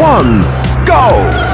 one, go!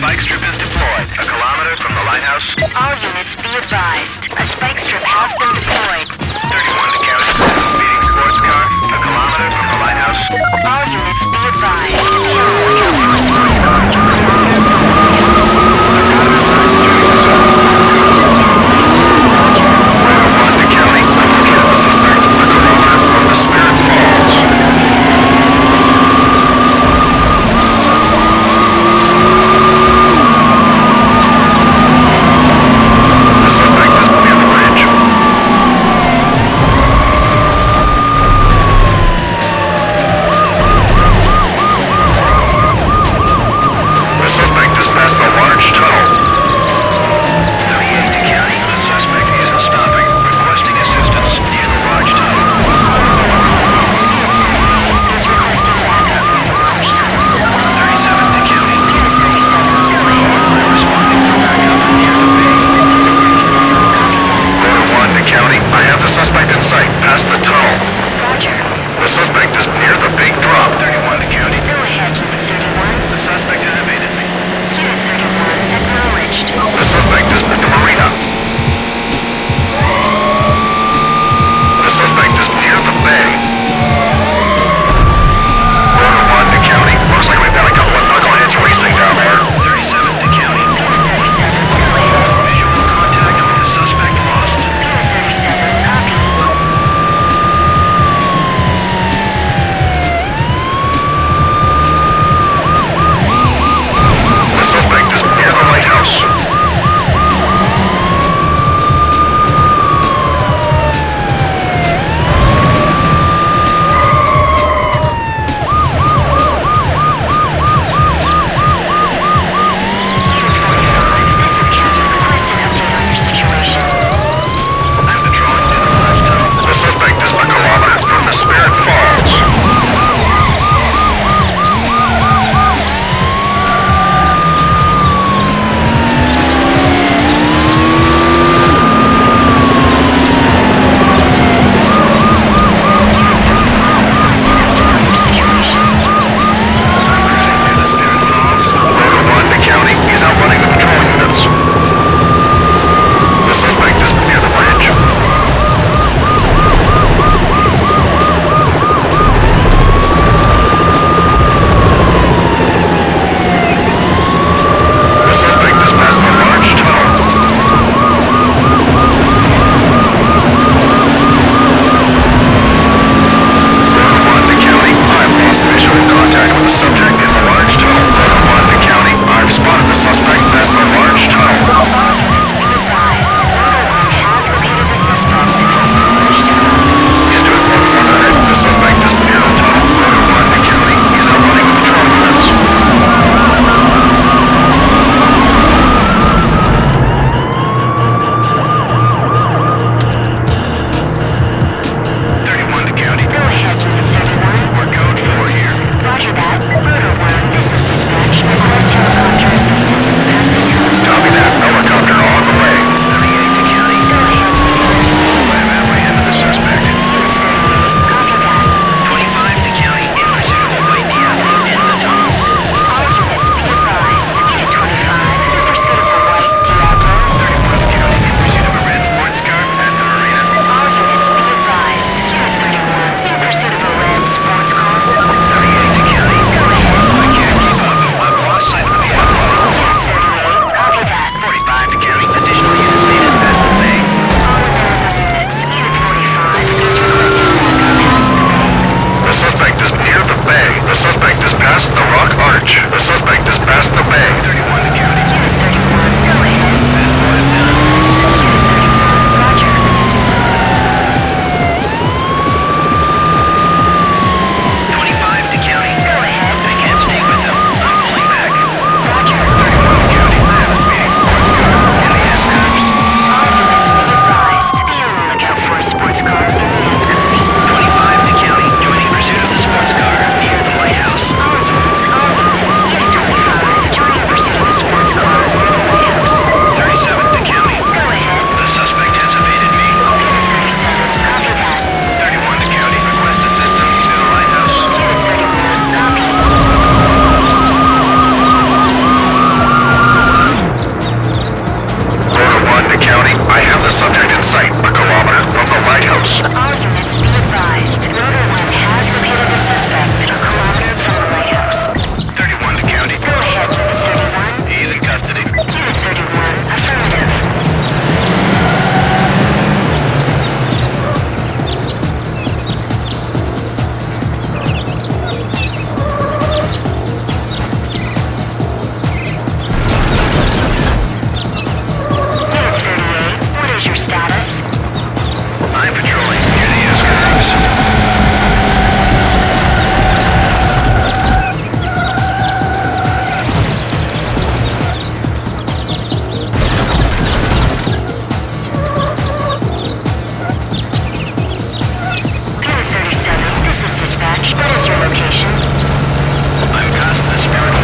spike strip is deployed, a kilometer from the lighthouse. All units be advised. A spike strip has been possession. I've cast the spirit